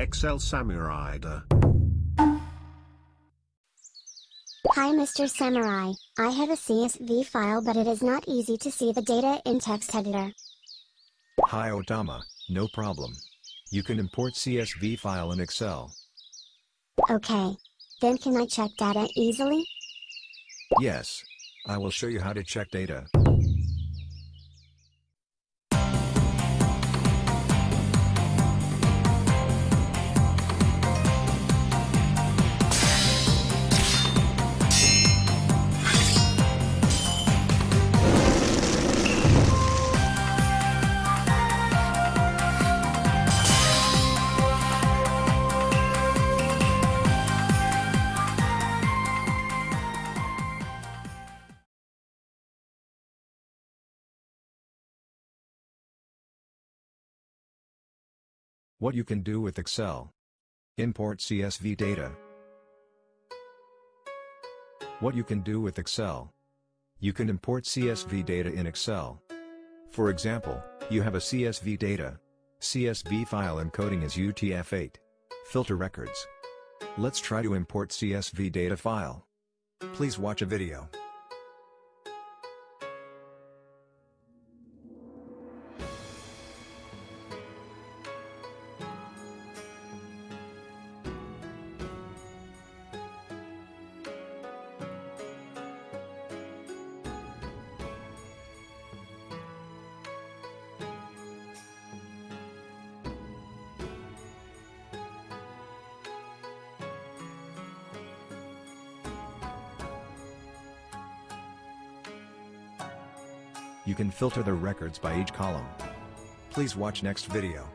Excel Samurai. Hi Mr. Samurai, I have a CSV file but it is not easy to see the data in text editor. Hi Otama, no problem. You can import CSV file in Excel. Okay. Then can I check data easily? Yes. I will show you how to check data. What you can do with Excel. Import CSV data. What you can do with Excel. You can import CSV data in Excel. For example, you have a CSV data. CSV file encoding is UTF-8. Filter records. Let's try to import CSV data file. Please watch a video. You can filter the records by each column. Please watch next video.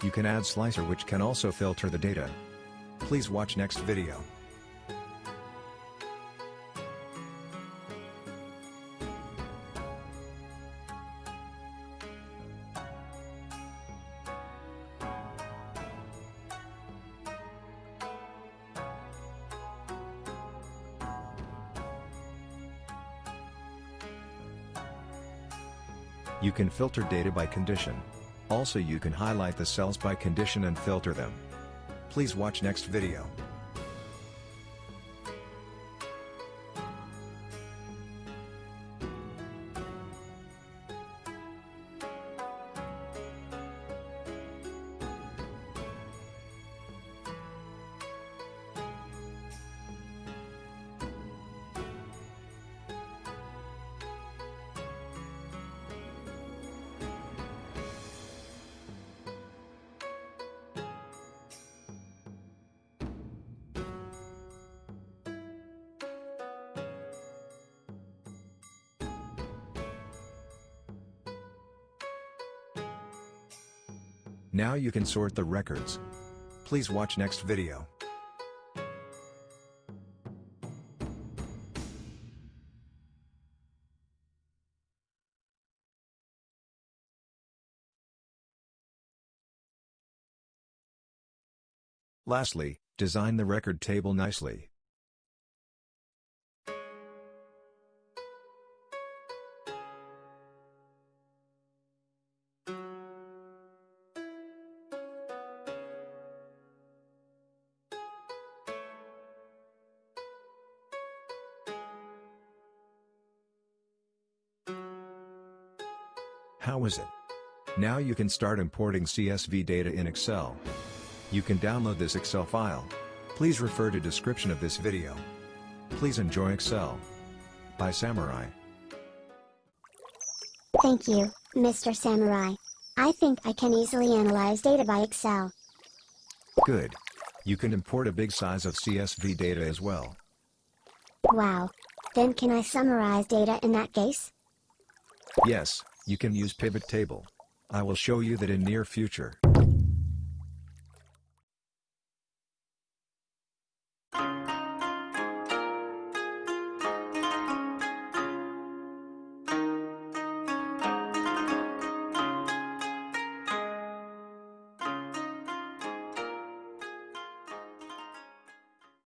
You can add slicer which can also filter the data. Please watch next video. You can filter data by condition. Also you can highlight the cells by condition and filter them. Please watch next video. Now you can sort the records. Please watch next video. Lastly, design the record table nicely. How is it? Now you can start importing CSV data in Excel. You can download this Excel file. Please refer to description of this video. Please enjoy Excel. By Samurai. Thank you, Mr. Samurai. I think I can easily analyze data by Excel. Good. You can import a big size of CSV data as well. Wow. Then can I summarize data in that case? Yes, you can use pivot table. I will show you that in near future.